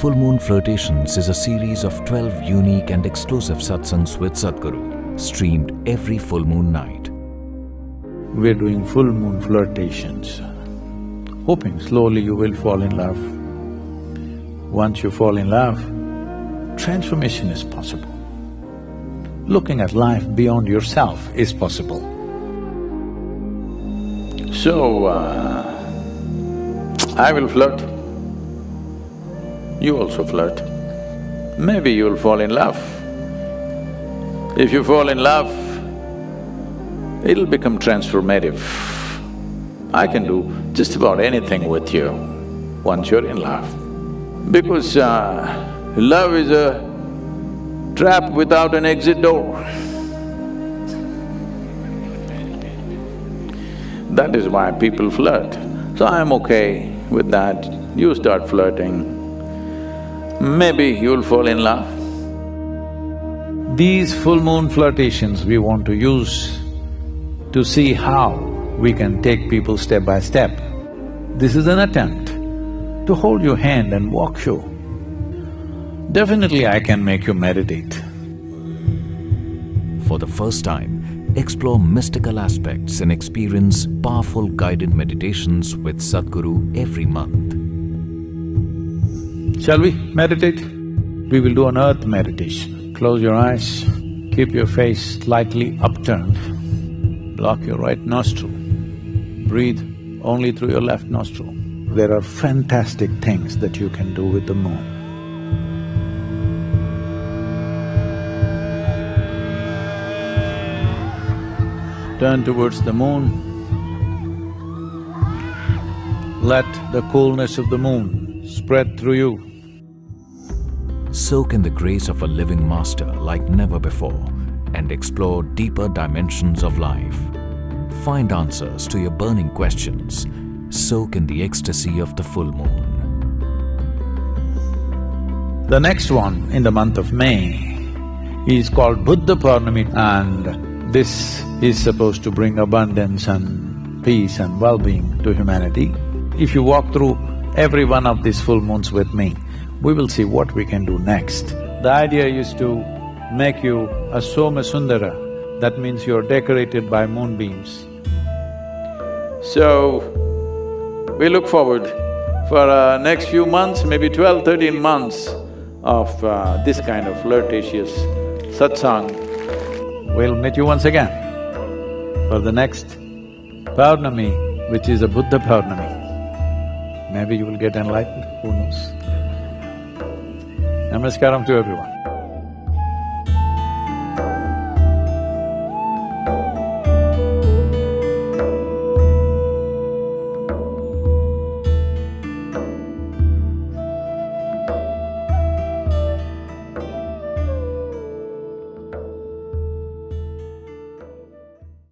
Full Moon Flirtations is a series of 12 unique and exclusive satsangs with Sadhguru, streamed every full moon night. We're doing full moon flirtations, hoping slowly you will fall in love. Once you fall in love, transformation is possible. Looking at life beyond yourself is possible. So, uh, I will flirt. You also flirt. Maybe you'll fall in love. If you fall in love, it'll become transformative. I can do just about anything with you once you're in love. Because uh, love is a trap without an exit door. That is why people flirt. So I'm okay with that. You start flirting, maybe you'll fall in love. These full moon flirtations we want to use to see how we can take people step by step. This is an attempt to hold your hand and walk you. Definitely I can make you meditate. For the first time, explore mystical aspects and experience powerful guided meditations with Sadhguru every month. Shall we meditate? We will do an earth meditation. Close your eyes, keep your face slightly upturned, block your right nostril, breathe only through your left nostril. There are fantastic things that you can do with the moon. Turn towards the moon. Let the coolness of the moon spread through you. Soak in the grace of a living master like never before and explore deeper dimensions of life. Find answers to your burning questions. Soak in the ecstasy of the full moon. The next one in the month of May is called Buddha Purnami and this is supposed to bring abundance and peace and well-being to humanity. If you walk through every one of these full moons with me, we will see what we can do next. The idea is to make you a Soma Sundara, that means you're decorated by moonbeams. So, we look forward for uh, next few months, maybe 12, 13 months of uh, this kind of flirtatious satsang We'll meet you once again for the next Paurnami, which is a Buddha Paurnami. Maybe you will get enlightened, who knows? Namaskaram to everyone.